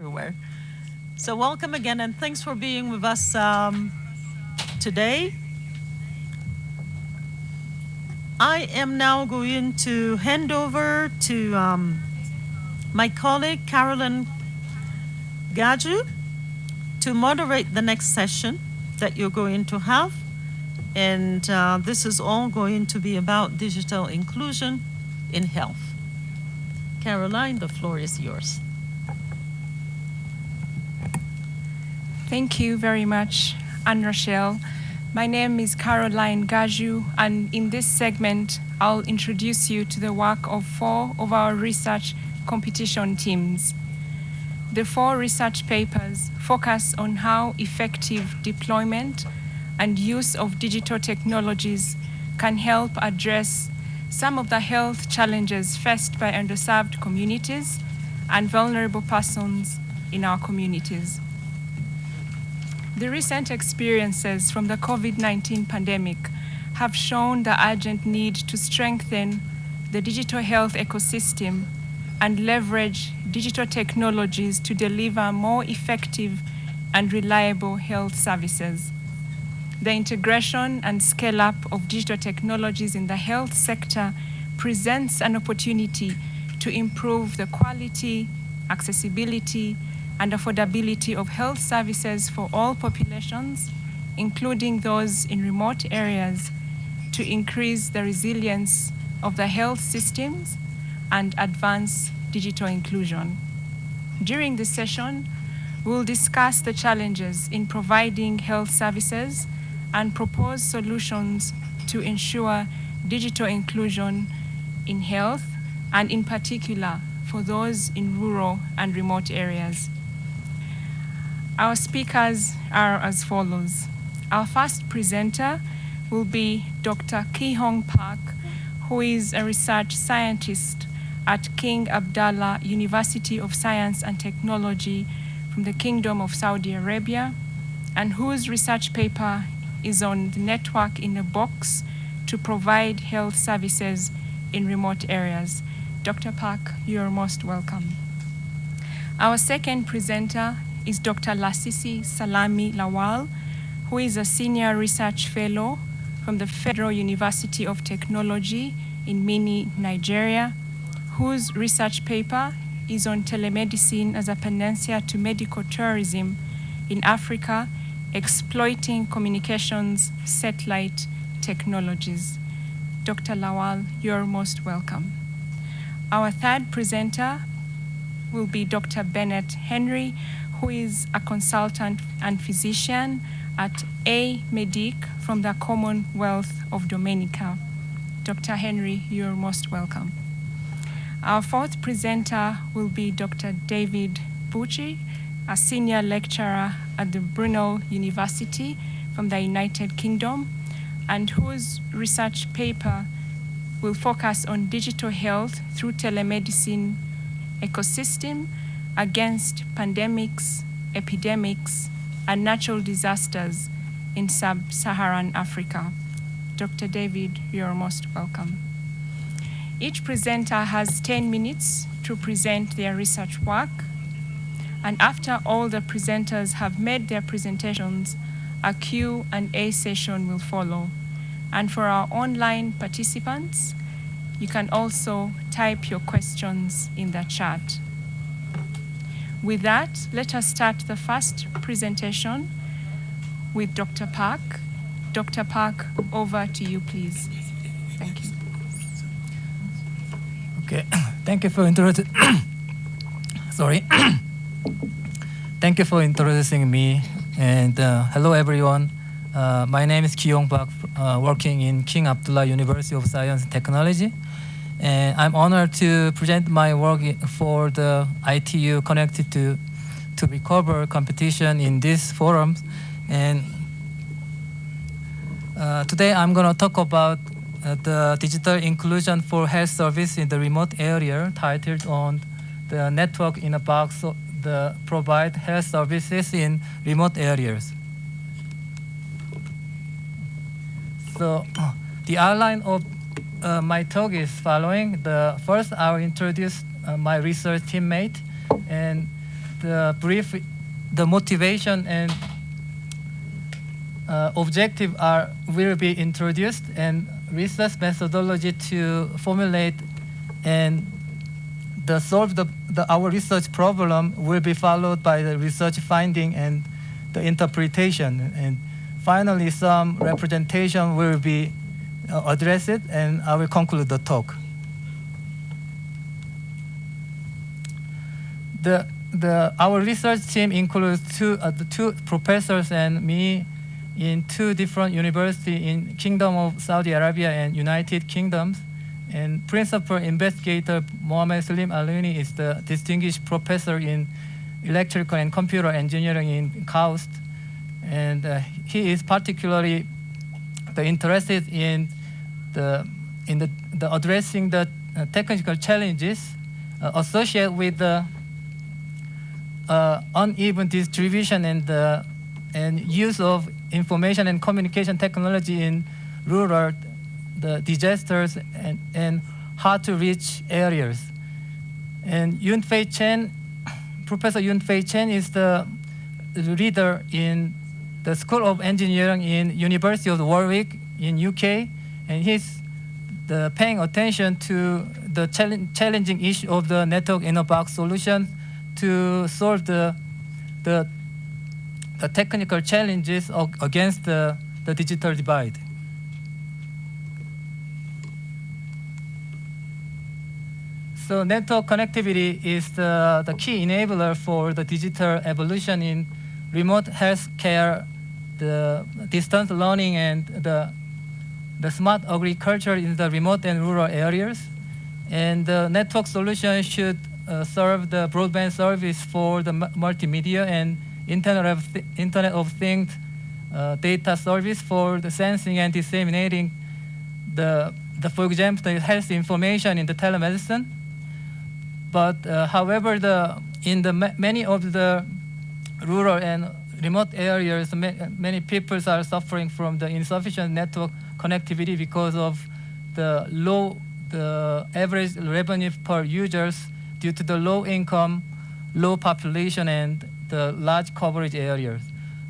everywhere. So welcome again, and thanks for being with us um, today. I am now going to hand over to um, my colleague Carolyn Gaju to moderate the next session that you're going to have. And uh, this is all going to be about digital inclusion in health. Caroline, the floor is yours. Thank you very much, Anne Rochelle. My name is Caroline Gaju, and in this segment, I'll introduce you to the work of four of our research competition teams. The four research papers focus on how effective deployment and use of digital technologies can help address some of the health challenges faced by underserved communities and vulnerable persons in our communities. The recent experiences from the COVID-19 pandemic have shown the urgent need to strengthen the digital health ecosystem and leverage digital technologies to deliver more effective and reliable health services. The integration and scale up of digital technologies in the health sector presents an opportunity to improve the quality, accessibility, and affordability of health services for all populations, including those in remote areas, to increase the resilience of the health systems and advance digital inclusion. During this session, we'll discuss the challenges in providing health services and propose solutions to ensure digital inclusion in health and in particular for those in rural and remote areas. Our speakers are as follows. Our first presenter will be Dr. Ki Hong Park, who is a research scientist at King Abdullah University of Science and Technology from the Kingdom of Saudi Arabia, and whose research paper is on the network in a box to provide health services in remote areas. Dr. Park, you're most welcome. Our second presenter is Dr. Lasisi Salami Lawal, who is a senior research fellow from the Federal University of Technology in Minna, Nigeria, whose research paper is on telemedicine as a panacea to medical tourism in Africa, exploiting communications satellite technologies. Dr. Lawal, you're most welcome. Our third presenter will be Dr. Bennett Henry, who is a consultant and physician at A Medic from the Commonwealth of Dominica. Dr. Henry, you're most welcome. Our fourth presenter will be Dr. David Bucci, a senior lecturer at the Brunel University from the United Kingdom, and whose research paper will focus on digital health through telemedicine ecosystem against pandemics, epidemics, and natural disasters in sub-Saharan Africa. Dr. David, you're most welcome. Each presenter has 10 minutes to present their research work. And after all the presenters have made their presentations, a Q&A session will follow. And for our online participants, you can also type your questions in the chat. With that, let us start the first presentation with Dr. Park. Dr. Park, over to you, please. Thank you. Okay, thank you for introducing. Sorry. thank you for introducing me. And uh, hello, everyone. Uh, my name is Ki Hong Park, uh, working in King Abdullah University of Science and Technology. And I'm honored to present my work for the ITU connected to, to recover competition in this forum. And uh, today I'm going to talk about uh, the digital inclusion for health service in the remote area titled on the network in a box the provide health services in remote areas. So the outline of uh, my talk is following. The first, I will introduce uh, my research teammate, and the brief, the motivation and uh, objective are will be introduced and research methodology to formulate and the solve the, the our research problem will be followed by the research finding and the interpretation and finally some representation will be uh, it, and I will conclude the talk. The, the, our research team includes two, uh, the two professors and me in two different universities in Kingdom of Saudi Arabia and United Kingdoms. And principal investigator Mohamed-Slim Alouini is the distinguished professor in electrical and computer engineering in KAUST. And uh, he is particularly the interested in the, in the, the addressing the uh, technical challenges uh, associated with the uh, uneven distribution and, and use of information and communication technology in rural the disasters and, and hard to reach areas. And Yunfei Chen, Professor Yunfei Chen is the leader in the School of Engineering in University of Warwick in UK, and he's the paying attention to the challenging issue of the network in a box solution to solve the, the, the technical challenges against the, the digital divide. So network connectivity is the, the key enabler for the digital evolution in remote healthcare, the distance learning, and the, the smart agriculture in the remote and rural areas. And the network solution should uh, serve the broadband service for the multimedia and Internet of, Th Internet of Things uh, data service for the sensing and disseminating the, the, for example, the health information in the telemedicine. But uh, however, the, in the ma many of the rural and remote areas, ma many people are suffering from the insufficient network connectivity because of the low, the average revenue per users due to the low income, low population, and the large coverage areas.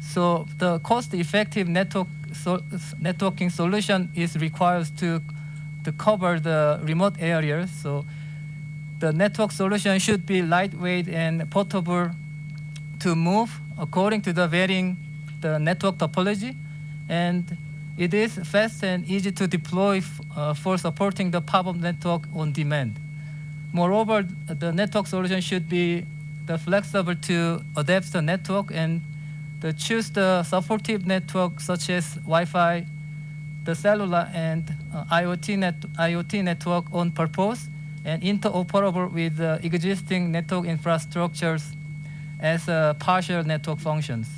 So the cost-effective network so networking solution is required to, to cover the remote areas. So the network solution should be lightweight and portable to move according to the varying the network topology. And it is fast and easy to deploy uh, for supporting the pop-up network on demand. Moreover, the network solution should be the flexible to adapt the network and the choose the supportive network such as Wi-Fi, the cellular and uh, IoT, net, IoT network on purpose and interoperable with uh, existing network infrastructures as uh, partial network functions.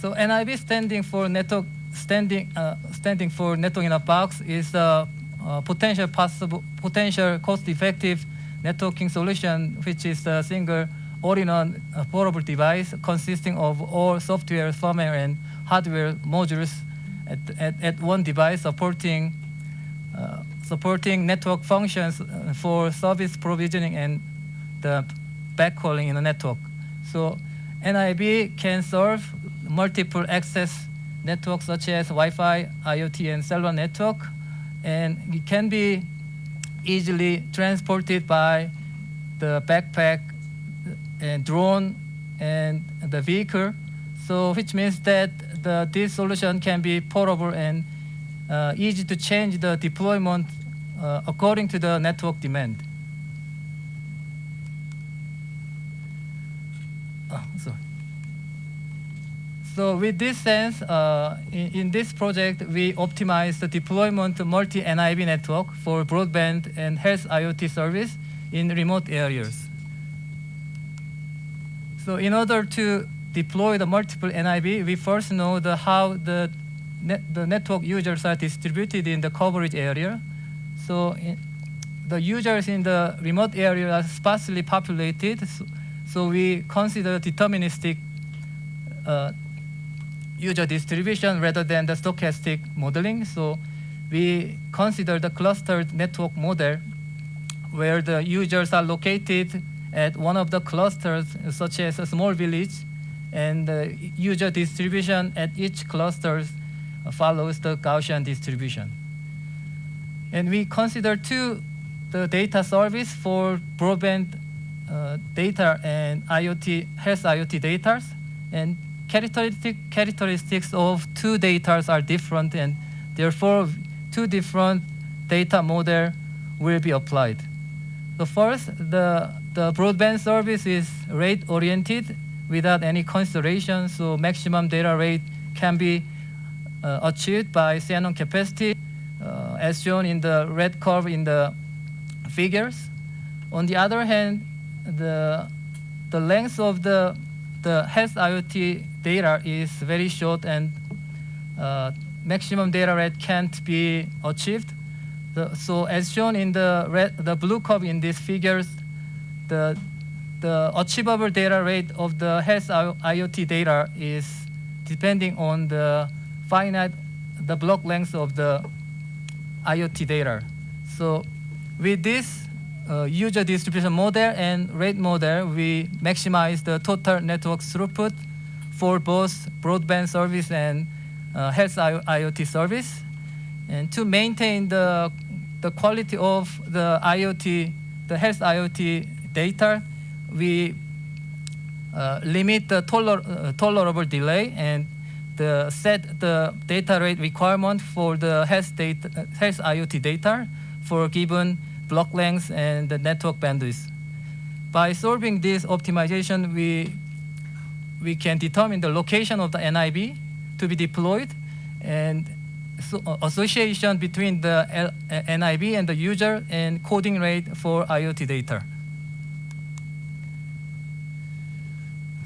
So NIB standing for network standing uh, standing for network in a box is a, a potential possible potential cost-effective networking solution, which is a single all-in-one portable device consisting of all software, firmware, and hardware modules at, at, at one device supporting uh, supporting network functions uh, for service provisioning and the backhauling in the network. So NIB can serve multiple access networks such as Wi-Fi, IoT, and cellular network, and it can be easily transported by the backpack and drone and the vehicle. So which means that the, this solution can be portable and uh, easy to change the deployment uh, according to the network demand. Oh, sorry. So with this sense, uh, in, in, this project, we optimize the deployment multi-NIB network for broadband and health IoT service in remote areas. So in order to deploy the multiple NIB, we first know the how the, net, the network users are distributed in the coverage area. So the users in the remote area are sparsely populated, so, so we consider deterministic uh, user distribution rather than the stochastic modeling. So we consider the clustered network model where the users are located at one of the clusters, such as a small village, and the user distribution at each cluster follows the Gaussian distribution. And we consider two the data service for broadband uh, data and IoT health IoT data, and characteristic characteristics of two data are different, and therefore two different data model will be applied. The first, the the broadband service is rate oriented without any consideration, so maximum data rate can be uh, achieved by Shannon capacity, uh, as shown in the red curve in the figures. On the other hand, the, the length of the, the health IoT data is very short and uh, maximum data rate can't be achieved. The, so as shown in the, red, the blue curve in these figures, the, the achievable data rate of the health IoT data is depending on the finite, the block length of the IoT data. So with this uh, user distribution model and rate model, we maximize the total network throughput for both broadband service and uh, health IoT service. And to maintain the, the quality of the IoT, the health IoT data, we uh, limit the toler uh, tolerable delay and the set the data rate requirement for the health, data, health IoT data for given block length and the network bandwidth. By solving this optimization, we, we can determine the location of the NIB to be deployed and so, uh, association between the L, uh, NIB and the user and coding rate for IoT data.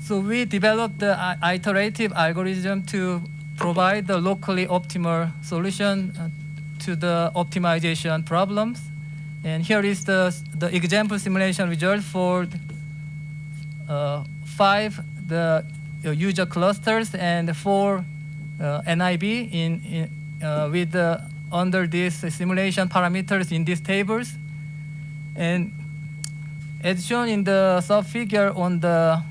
So we developed the i- iterative algorithm to provide the locally optimal solution uh, to the optimization problems. And here is the, the example simulation result for uh, five the uh, user clusters and four uh, NIB in, in, uh, with the, under these simulation parameters in these tables. And as shown in the sub-figure on the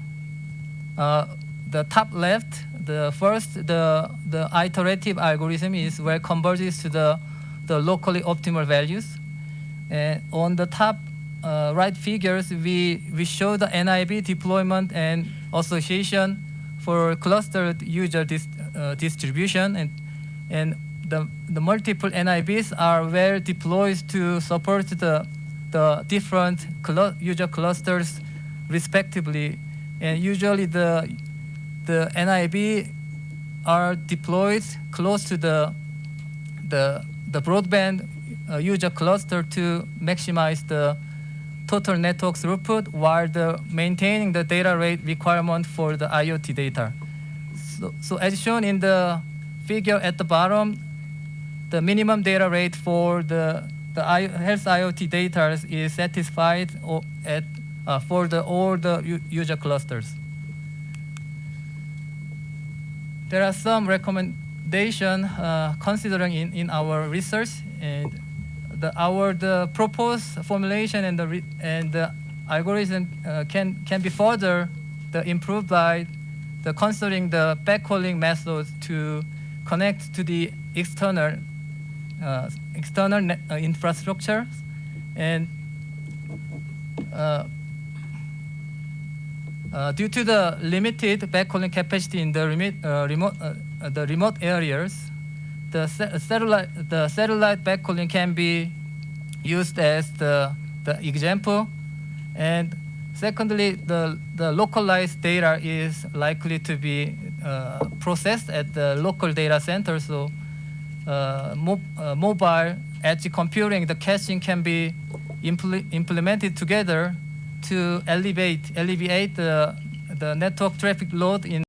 uh, the top left, the first, the, the iterative algorithm is where converges to the, the locally optimal values. And on the top uh, right figures, we, we show the NIB deployment and association for clustered user dis, uh, distribution. And, and the, the multiple NIBs are well deployed to support the, the different clu user clusters respectively and usually the the NIB are deployed close to the the the broadband uh, user cluster to maximize the total network throughput while the maintaining the data rate requirement for the IoT data. So, so as shown in the figure at the bottom, the minimum data rate for the the I, health IoT data is satisfied at uh, for the all the user clusters. There are some recommendation uh, considering in, in our research and the our the proposed formulation and the and the algorithm uh, can can be further the improved by the considering the backhauling methods to connect to the external uh, external uh, infrastructure. And uh, uh, due to the limited backhauling capacity in the remote, uh, remote, uh, the remote areas, the satellite, the satellite backhauling can be used as the, the example. And secondly, the, the localized data is likely to be uh, processed at the local data center. So uh, mo uh, mobile edge computing, the caching can be impl implemented together to alleviate, alleviate the, the network traffic load in